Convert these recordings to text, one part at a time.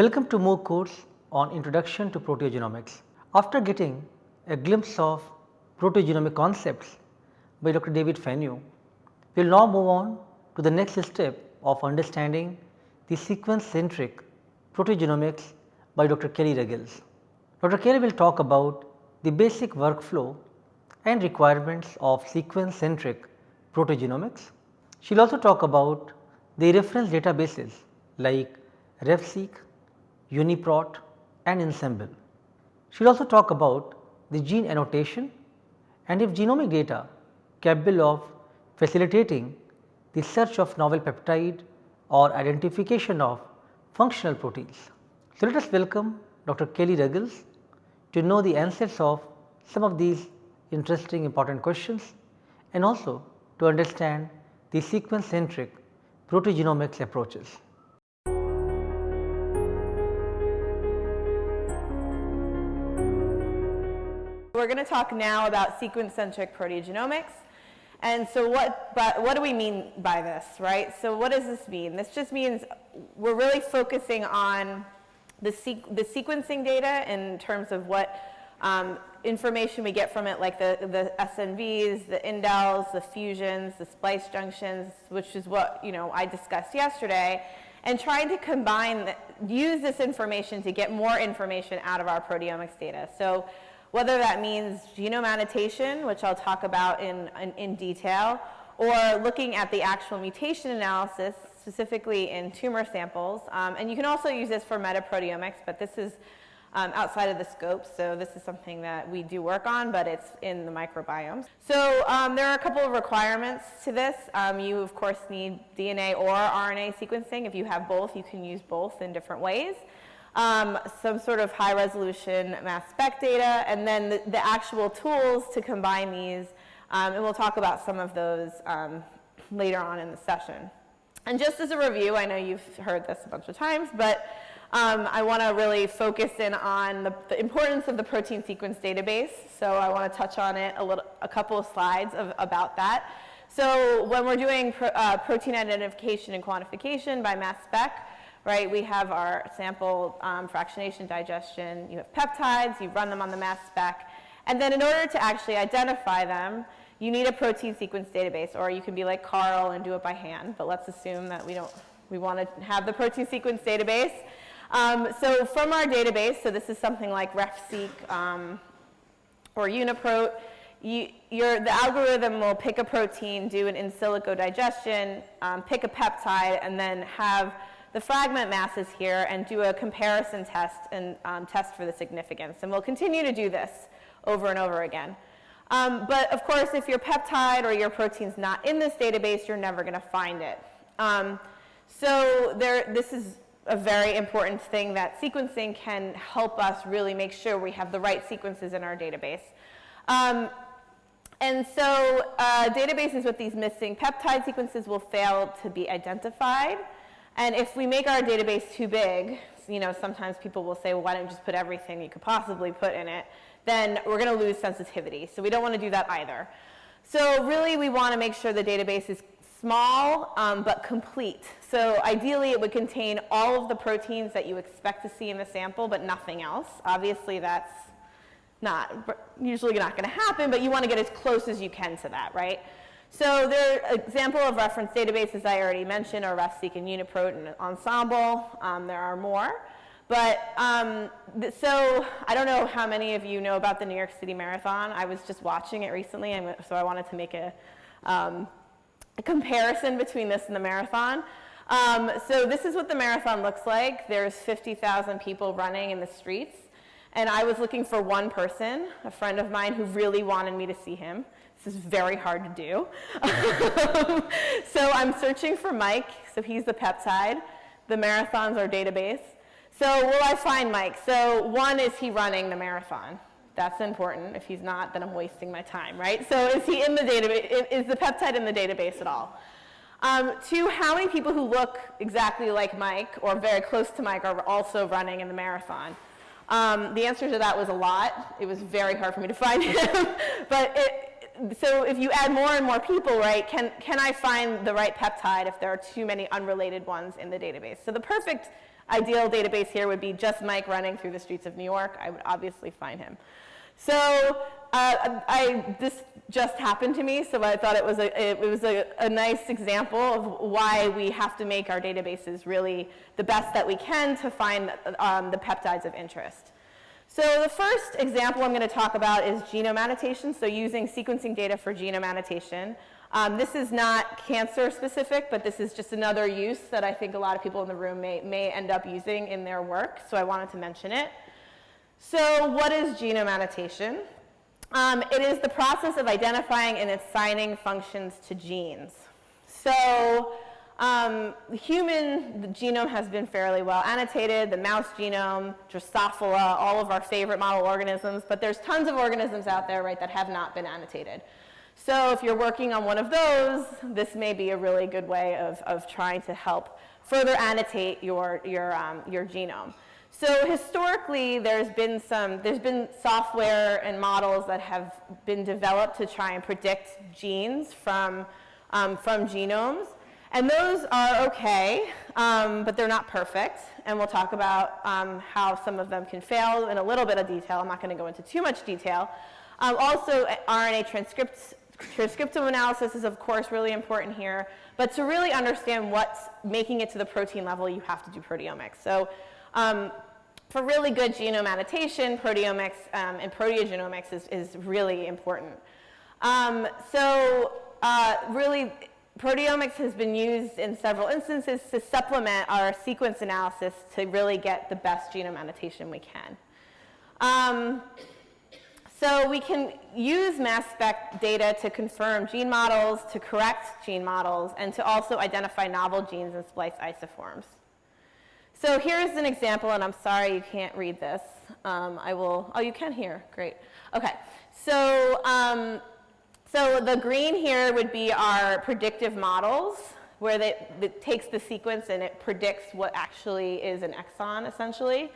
Welcome to MOOC course on Introduction to Proteogenomics. After getting a glimpse of proteogenomic concepts by Dr. David Fenyo, we will now move on to the next step of understanding the sequence centric proteogenomics by Dr. Kelly Ruggles. Dr. Kelly will talk about the basic workflow and requirements of sequence centric proteogenomics. She will also talk about the reference databases like RefSeq, UniProt and Ensembl. She will also talk about the gene annotation and if genomic data capable of facilitating the search of novel peptide or identification of functional proteins. So, let us welcome Dr. Kelly Ruggles to know the answers of some of these interesting important questions and also to understand the sequence centric proteogenomics approaches. We are going to talk now about sequence centric proteogenomics. And so what, but what do we mean by this, right? So what does this mean? This just means we're really focusing on the, sequ the sequencing data in terms of what um, information we get from it like the, the SNVs, the indels, the fusions, the splice junctions, which is what you know I discussed yesterday, and trying to combine, the, use this information to get more information out of our proteomics data. So whether that means genome annotation, which I'll talk about in, in, in detail, or looking at the actual mutation analysis, specifically in tumor samples. Um, and you can also use this for metaproteomics, but this is um, outside of the scope. So this is something that we do work on, but it's in the microbiomes. So um, there are a couple of requirements to this. Um, you, of course, need DNA or RNA sequencing. If you have both, you can use both in different ways. Um, some sort of high resolution mass spec data, and then the, the actual tools to combine these. Um, and we'll talk about some of those um, later on in the session. And just as a review, I know you've heard this a bunch of times, but um, I want to really focus in on the, the, importance of the protein sequence database. So I want to touch on it a, little, a couple of slides of, about that. So when we're doing pro, uh, protein identification and quantification by mass spec, right, we have our sample um, fractionation digestion, you have peptides, you run them on the mass spec, and then in order to actually identify them, you need a protein sequence database, or you can be like Carl and do it by hand, but let's assume that we don't, we want to have the protein sequence database. Um, so from our database, so this is something like RefSeq um, or UniProt, you, the algorithm will pick a protein, do an in silico digestion, um, pick a peptide, and then have the fragment masses here and do a comparison test and um, test for the significance. And we'll continue to do this over and over again. Um, but of course, if your peptide or your protein's not in this database, you're never going to find it. Um, so there, this is a very important thing that sequencing can help us really make sure we have the right sequences in our database. Um, and so uh, databases with these missing peptide sequences will fail to be identified. And if we make our database too big, you know, sometimes people will say, well, why don't you just put everything you could possibly put in it? Then we're going to lose sensitivity. So we don't want to do that either. So really, we want to make sure the database is small um, but complete. So ideally it would contain all of the proteins that you expect to see in the sample but nothing else. Obviously that's not usually not going to happen, but you want to get as close as you can to that, right? So there are example of reference databases I already mentioned are RefSeq and UniProt and Ensembl. Um, there are more. But um, so I don't know how many of you know about the New York City Marathon. I was just watching it recently, and so I wanted to make a um, a comparison between this and the marathon. Um, so this is what the marathon looks like. There's 50,000 people running in the streets. And I was looking for one person, a friend of mine who really wanted me to see him. This is very hard to do. so I'm searching for Mike. So he's the peptide. The marathon's our database. So will I find Mike? So one, is he running the marathon? That's important. If he's not, then I'm wasting my time, right? So is he in the database? Is the peptide in the database at all? Um, two, how many people who look exactly like Mike or very close to Mike are also running in the marathon? Um, the answer to that was a lot. It was very hard for me to find him. but it, so if you add more and more people, right, can, can I find the right peptide if there are too many unrelated ones in the database? So the perfect ideal database here would be just Mike running through the streets of New York. I would obviously find him. So uh, I, this just happened to me, so I thought it was, a, it was a, a, nice example of why we have to make our databases really the best that we can to find um, the peptides of interest. So the first example I'm going to talk about is genome annotation, so using sequencing data for genome annotation. Um, this is not cancer specific, but this is just another use that I think a lot of people in the room may, may end up using in their work, so I wanted to mention it. So what is genome annotation? Um, it is the process of identifying and assigning functions to genes. So um, the human the genome has been fairly well annotated, the mouse genome, Drosophila, all of our favorite model organisms, but there's tons of organisms out there, right, that have not been annotated. So if you're working on one of those, this may be a really good way of, of trying to help further annotate your, your, um, your genome. So historically, there's been some, there's been software and models that have been developed to try and predict genes from, um, from genomes. And those are okay, um, but they're not perfect. And we'll talk about um, how some of them can fail in a little bit of detail. I'm not going to go into too much detail. Um, also, RNA transcripts, transcriptome analysis is, of course, really important here. But to really understand what's making it to the protein level, you have to do proteomics. So um, for really good genome annotation, proteomics um, and proteogenomics is, is really important. Um, so uh, really, proteomics has been used in several instances to supplement our sequence analysis to really get the best genome annotation we can. Um, so we can use mass spec data to confirm gene models, to correct gene models, and to also identify novel genes and splice isoforms. So here's an example, and I'm sorry you can't read this. Um, I will, oh, you can hear, great. Okay, so um, so the green here would be our predictive models, where it takes the sequence and it predicts what actually is an exon, essentially.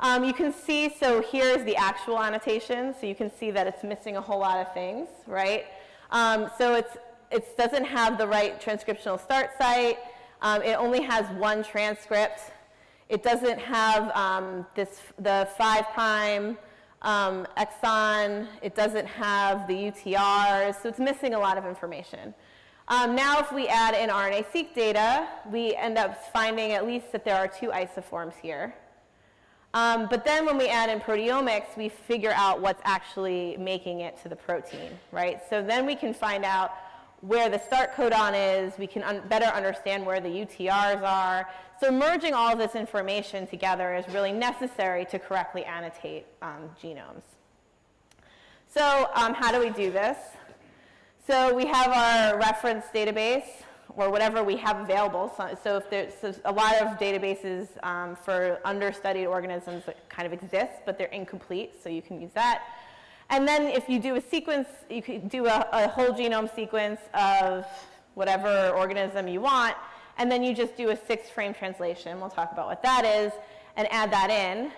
Um, you can see, so here's the actual annotation, so you can see that it's missing a whole lot of things, right? Um, so it's, it doesn't have the right transcriptional start site. Um, it only has one transcript. It doesn't have um, this, the 5 prime um, exon. It doesn't have the UTRs, so it's missing a lot of information. Um, now if we add in RNA-seq data, we end up finding at least that there are two isoforms here. Um, but then when we add in proteomics, we figure out what's actually making it to the protein, right? So then we can find out where the start codon is, we can un better understand where the UTRs are. So merging all this information together is really necessary to correctly annotate um, genomes. So um, how do we do this? So we have our reference database, or whatever we have available. So, so if there's so a lot of databases um, for understudied organisms that kind of exist, but they're incomplete, so you can use that. And then if you do a sequence, you could do a, a whole genome sequence of whatever organism you want, and then you just do a six frame translation. We'll talk about what that is, and add that in.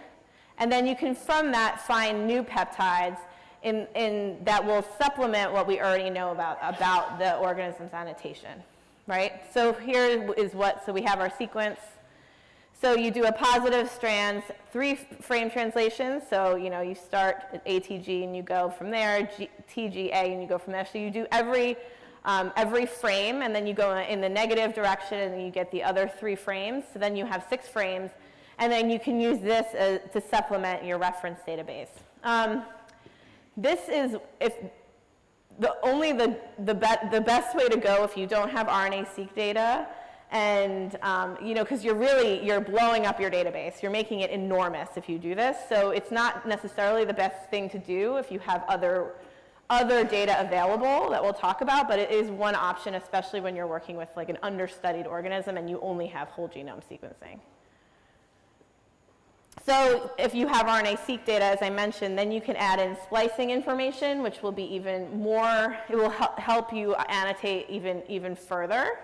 And then you can, from that, find new peptides in, in, that will supplement what we already know about, about the organism's annotation, right? So here is what, so we have our sequence, so you do a positive strands, three frame translations. So, you know, you start at ATG and you go from there, G, TGA and you go from there. So you do every, um, every frame and then you go in the negative direction and you get the other three frames. So then you have six frames and then you can use this uh, to supplement your reference database. Um, this is if the only the, the, be the best way to go if you don't have RNA-seq data and um, you know because you're really you're blowing up your database. You're making it enormous if you do this. So it's not necessarily the best thing to do if you have other other data available that we'll talk about but it is one option especially when you're working with like an understudied organism and you only have whole genome sequencing. So if you have RNA-seq data, as I mentioned, then you can add in splicing information, which will be even more, it will help you annotate even, even further.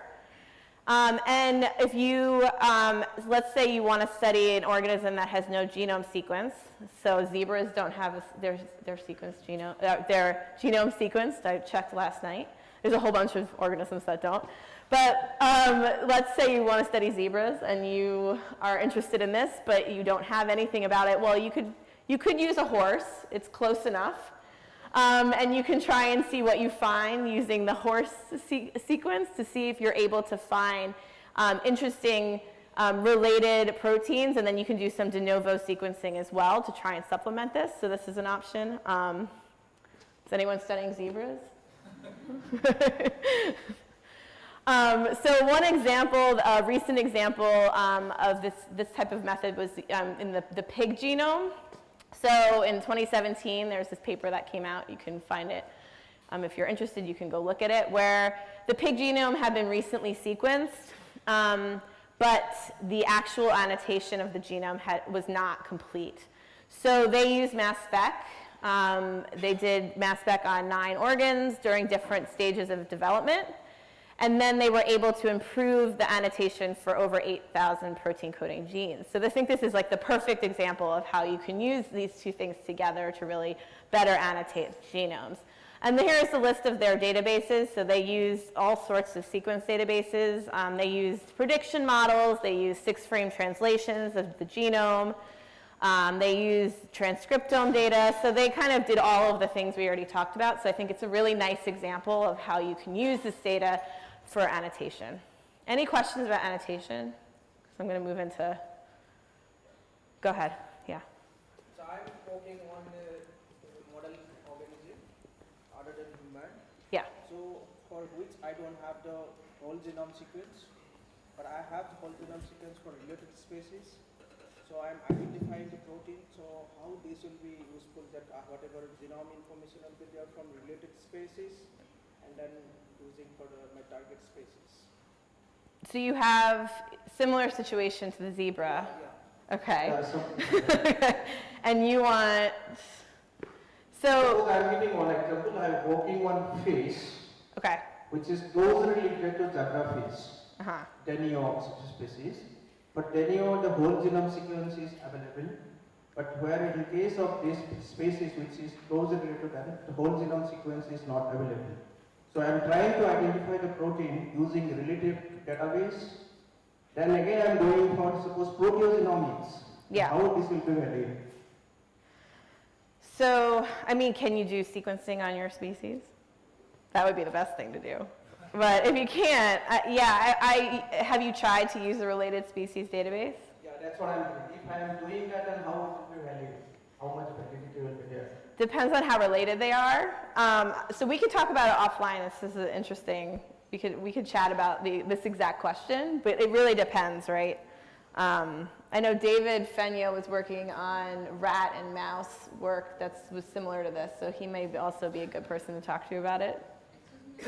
Um, and if you, um, let's say you want to study an organism that has no genome sequence, so zebras don't have a, their, their sequence genome, uh, their genome sequenced, I checked last night. There's a whole bunch of organisms that don't. But um, let's say you want to study zebras and you are interested in this, but you don't have anything about it. Well, you could, you could use a horse. It's close enough. Um, and you can try and see what you find using the horse se sequence to see if you're able to find um, interesting um, related proteins. And then you can do some de novo sequencing as well to try and supplement this. So this is an option. Um, is anyone studying zebras? Um, so one example, a recent example um, of this, this type of method was um, in the, the pig genome. So in 2017, there's this paper that came out. You can find it. Um, if you're interested, you can go look at it, where the pig genome had been recently sequenced, um, but the actual annotation of the genome had, was not complete. So they used mass spec. Um, they did mass spec on nine organs during different stages of development. And then they were able to improve the annotation for over 8,000 protein coding genes. So I think this is like the perfect example of how you can use these two things together to really better annotate genomes. And here's the list of their databases. So they use all sorts of sequence databases. Um, they used prediction models. They used six-frame translations of the genome. Um, they use transcriptome data. So they kind of did all of the things we already talked about. So I think it's a really nice example of how you can use this data for annotation. Any questions about annotation? So I'm going to move into, go ahead, yeah. So I'm working on a model organism other than human. Yeah. So for which I don't have the whole genome sequence, but I have the whole genome sequence for related species. So I'm identifying the protein. So how this will be useful that uh, whatever genome information will be there from related species, and then using for the, my target species. So you have similar situation to the zebra. Yeah. Okay. Yeah, so and you want, suppose so, I'm giving one example, I'm working on fish, okay. which is closely related to zebrafish, Uh-huh. Danio such species. But Danio, the whole genome sequence is available. But where in case of this species which is closely related to that, the whole genome sequence is not available. So I'm trying to identify the protein using relative database. Then again I'm going for suppose proteogenomics. Yeah. How this will be valued? So, I mean, can you do sequencing on your species? That would be the best thing to do. But if you can't, uh, yeah, I, I, have you tried to use the related species database? Yeah, that's what I'm doing. If I am doing that, then how will be valued? How much validity will be there? Depends on how related they are. Um, so we could talk about it offline. This is an interesting. We could we could chat about the, this exact question, but it really depends, right? Um, I know David Fenyo was working on rat and mouse work that was similar to this, so he may also be a good person to talk to about it.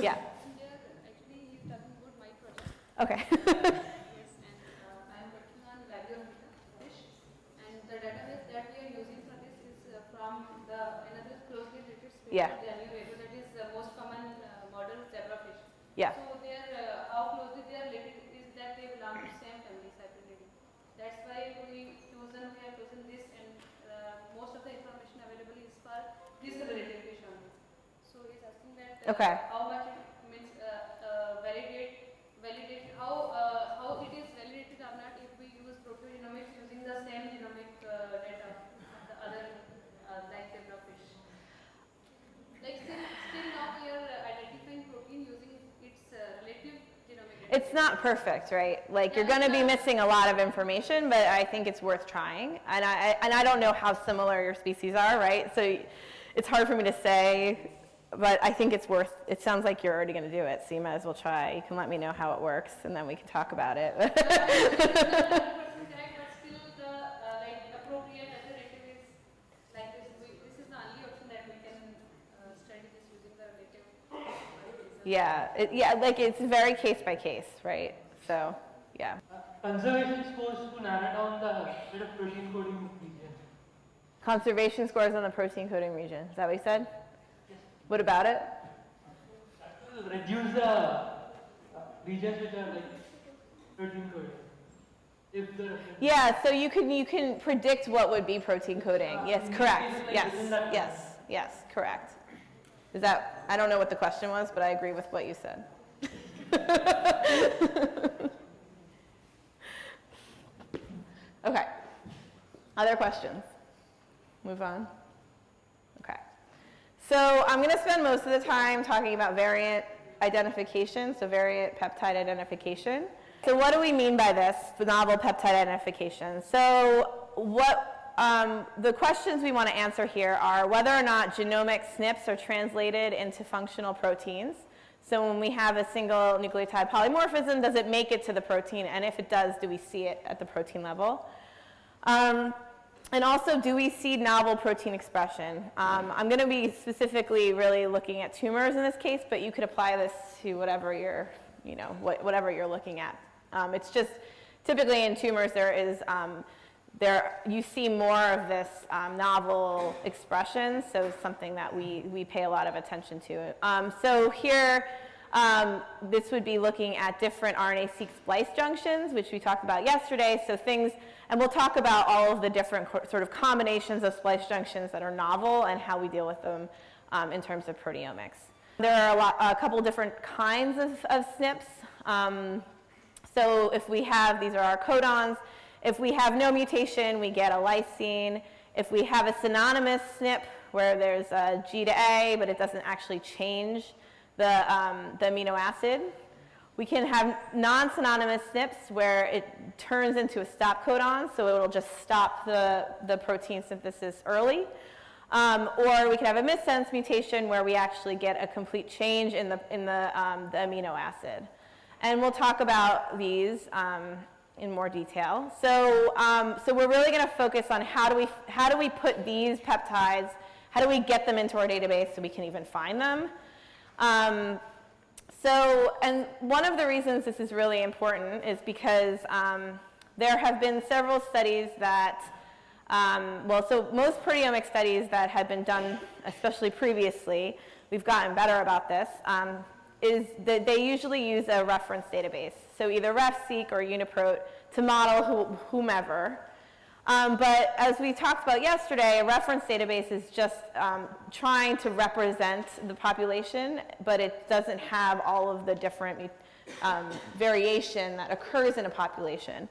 Yeah. Here, actually, he's talking about my project. Okay. Yes, and uh, I am working on Labiometer fish, and the database that we are using for this is uh, from the another closely related species, Yeah. the Labiometer, that is the most common uh, model zebrafish. yeah. So they are uh, how closely they are related is that they belong to same family, Cyprinidae. That's why we chosen we have chosen this, and uh, most of the information available is for this related fish only. So he's asking that uh, Okay. how much it means uh, uh, validate validate how uh, how it is validated or not if we use proteogenomics using the same genomic uh, data of the other uh, like zebrafish. Like still, still now we are uh, identifying protein using its uh, relative genomic data. It's not perfect, right? Like you're going to be missing a lot of information, but I think it's worth trying. And I and I don't know how similar your species are, right? So it's hard for me to say, but I think it's worth. It sounds like you're already going to do it, so you might as well try. You can let me know how it works, and then we can talk about it. Not 100% correct, but still the uh, like appropriate alternative is like this. We, this is the only option that we can uh, study this using the relative. varieties. Yeah, it, yeah, like it's very case by case, right? So yeah. Conservation scores to narrow down the bit of protein coding region. Conservation scores on the protein coding region. Is that what you said? What about it? Reduce the uh, regions which are like protein coding? If the reference Yeah, so you can, you can predict what would be protein coding. Uh, Yes, correct. Yes, yes, yes, correct. Is that, I don't know what the question was, but I agree with what you said. Okay. Other questions? Move on. Okay. So I'm going to spend most of the time talking about variant identification, so variant peptide identification. So what do we mean by this, novel peptide identification? So what um, the questions we want to answer here are whether or not genomic SNPs are translated into functional proteins. So when we have a single nucleotide polymorphism, does it make it to the protein? And if it does, do we see it at the protein level? Um, and also, do we see novel protein expression? Um, I'm going to be specifically really looking at tumors in this case, but you could apply this to whatever you're, you know, what, whatever you're looking at. Um, it's just typically in tumors there is um, there you see more of this um, novel expression, so it's something that we we pay a lot of attention to. Um, so here. Um, this would be looking at different RNA-seq splice junctions, which we talked about yesterday. So things, and we'll talk about all of the different sort of combinations of splice junctions that are novel and how we deal with them um, in terms of proteomics. There are a, lot, a couple different kinds of, of SNPs. Um, so if we have, these are our codons. If we have no mutation, we get a lysine. If we have a synonymous SNP where there's a G to A, but it doesn't actually change the, um, the amino acid. We can have non-synonymous SNPs where it turns into a stop codon, so it will just stop the, the protein synthesis early. Um, or we can have a missense mutation where we actually get a complete change in the, in the, um, the amino acid. And we'll talk about these um, in more detail. So, um, so we're really going to focus on how do, we, how do we put these peptides, how do we get them into our database so we can even find them. Um, so, and one of the reasons this is really important is because um, there have been several studies that, um, well, so most proteomic studies that have been done, especially previously, we've gotten better about this, um, is that they usually use a reference database. So either RefSeq or UniProt to model who, whomever. Um, but as we talked about yesterday, a reference database is just um, trying to represent the population, but it doesn't have all of the different um, variation that occurs in a population.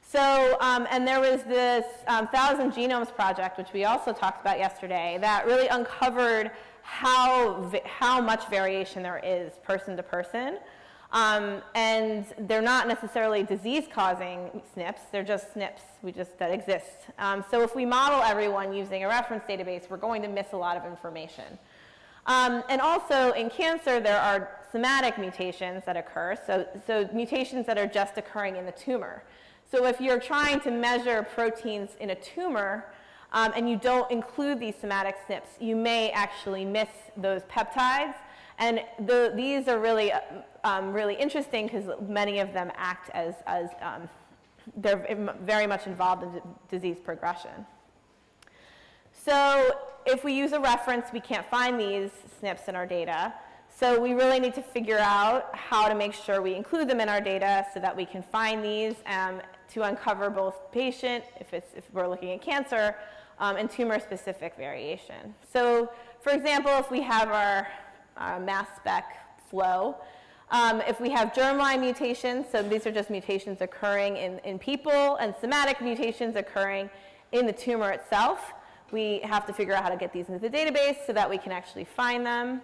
So, um, and there was this um, Thousand Genomes Project, which we also talked about yesterday, that really uncovered how, how much variation there is person to person. Um, and they're not necessarily disease-causing SNPs, they're just SNPs we just, that exist. Um, so if we model everyone using a reference database, we're going to miss a lot of information. Um, and also in cancer, there are somatic mutations that occur, so, so mutations that are just occurring in the tumor. So if you're trying to measure proteins in a tumor, um, and you don't include these somatic SNPs, you may actually miss those peptides. And the, these are really, um, really interesting because many of them act as, as um, they're very much involved in disease progression. So if we use a reference, we can't find these SNPs in our data. So we really need to figure out how to make sure we include them in our data so that we can find these um, to uncover both patient, if, it's, if we're looking at cancer, um, and tumor-specific variation. So for example, if we have our, our mass spec flow, um, if we have germline mutations, so these are just mutations occurring in, in people, and somatic mutations occurring in the tumor itself, we have to figure out how to get these into the database so that we can actually find them.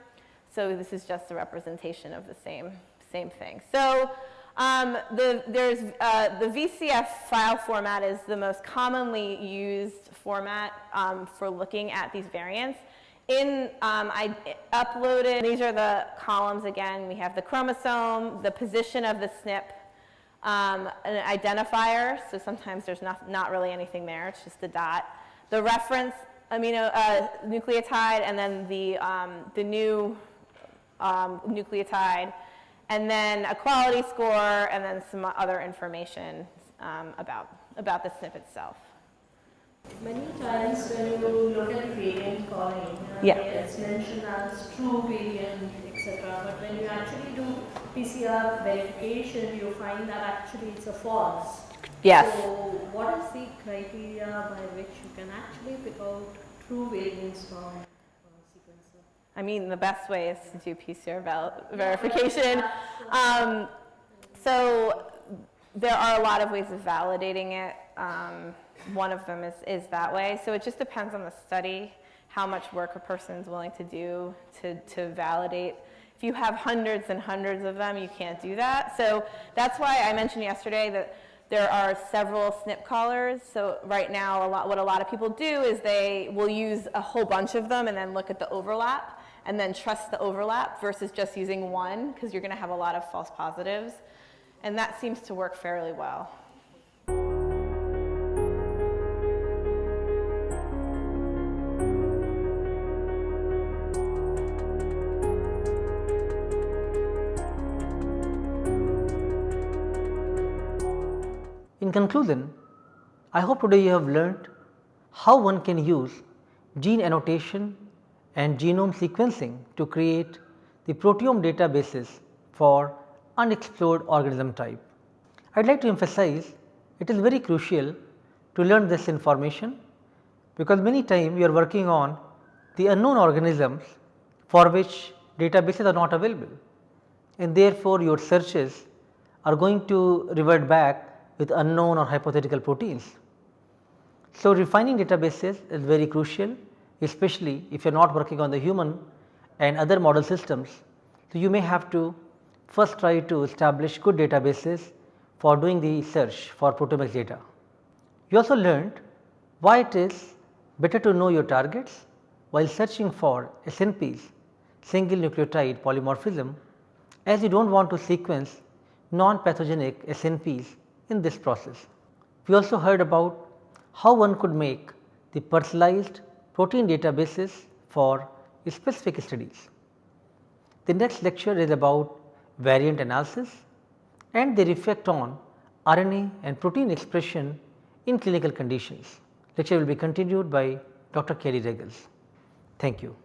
So this is just a representation of the same, same thing. So um, the, there's, uh, the VCF file format is the most commonly used format um, for looking at these variants. In, um, I uploaded, these are the columns again. We have the chromosome, the position of the SNP, um, an identifier, so sometimes there's not, not really anything there, it's just a dot. The reference amino uh, nucleotide, and then the, um, the new um, nucleotide, and then a quality score, and then some other information um, about, about the SNP itself. Many times when you look at calling, Yeah. it's mentioned as true variant, etc. But when you actually do PCR verification, you find that actually it's a false. Yes. So what is the criteria by which you can actually pick out true variants from sequencer? I mean, the best way is to do PCR verification. Um, so there are a lot of ways of validating it. Um, one of them is, is that way. So it just depends on the study, how much work a person is willing to do to, to validate. If you have hundreds and hundreds of them, you can't do that. So that's why I mentioned yesterday that there are several SNP callers. So right now, a lot, what a lot of people do is they will use a whole bunch of them and then look at the overlap and then trust the overlap versus just using one because you're going to have a lot of false positives. And that seems to work fairly well. In conclusion, I hope today you have learnt how one can use gene annotation and genome sequencing to create the proteome databases for unexplored organism type. I would like to emphasize it is very crucial to learn this information because many times you are working on the unknown organisms for which databases are not available and therefore your searches are going to revert back with unknown or hypothetical proteins. So, refining databases is very crucial especially if you are not working on the human and other model systems. So, you may have to first try to establish good databases for doing the search for proteomics data. You also learned why it is better to know your targets while searching for SNPs single nucleotide polymorphism as you do not want to sequence non-pathogenic SNPs in this process. We also heard about how one could make the personalized protein databases for specific studies. The next lecture is about variant analysis and their effect on RNA and protein expression in clinical conditions. Lecture will be continued by Dr. Kelly Ruggles. Thank you.